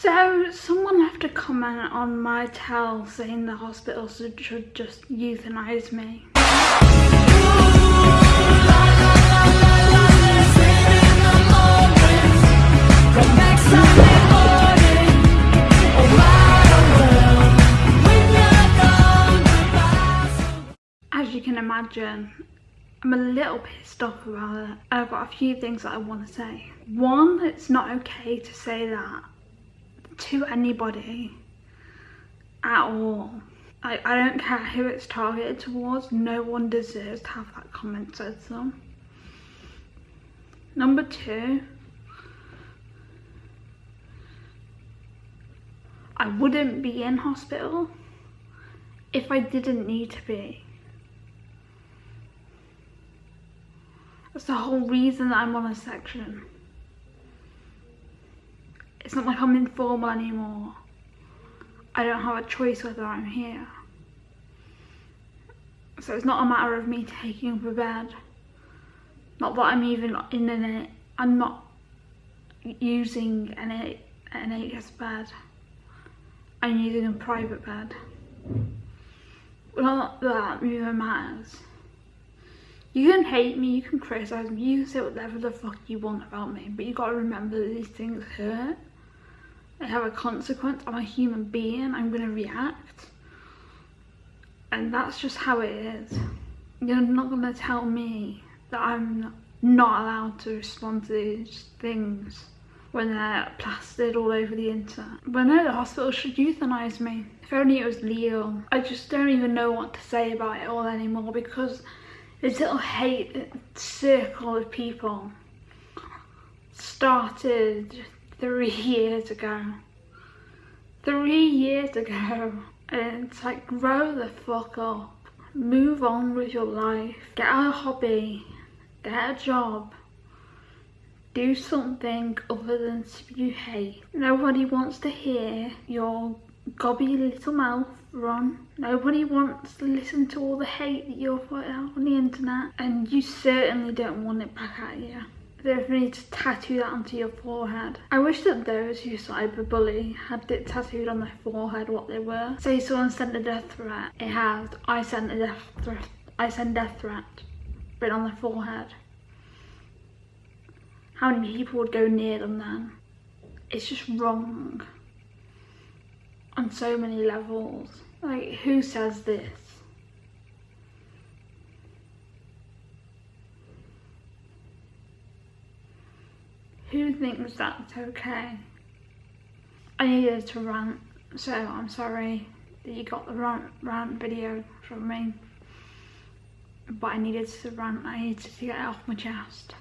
So someone left a comment on my tell saying the hospital should, should just euthanize me. As you can imagine, I'm a little pissed off about it. I've got a few things that I want to say. One, it's not okay to say that to anybody at all. I, I don't care who it's targeted towards, no one deserves to have that comment said to them. Number two, I wouldn't be in hospital if I didn't need to be. That's the whole reason that I'm on a section. It's not like I'm informal anymore. I don't have a choice whether I'm here. So it's not a matter of me taking up a bed. Not that I'm even in an, I'm not using an an NHS bed. I'm using a private bed. Not that even matters. You can hate me, you can criticise me, you can say whatever the fuck you want about me, but you gotta remember that these things hurt. They have a consequence. I'm a human being. I'm going to react. And that's just how it is. You're not going to tell me that I'm not allowed to respond to these things when they're plastered all over the internet. But no, the hospital should euthanize me. If only it was legal. I just don't even know what to say about it all anymore because this little hate circle of people started three years ago. Three years ago. And it's like, grow the fuck up. Move on with your life. Get a hobby. Get a job. Do something other than spew hate. Nobody wants to hear your gobby little mouth run. Nobody wants to listen to all the hate that you're putting out on the internet. And you certainly don't want it back at you definitely to tattoo that onto your forehead. I wish that those who cyberbully had it tattooed on their forehead what they were. Say someone sent a death threat, it has I sent a death threat, I send death threat written on their forehead. How many people would go near them then? It's just wrong on so many levels. Like who says this? Who thinks that's okay? I needed to rant, so I'm sorry that you got the rant, rant video from me. But I needed to rant, I needed to get it off my chest.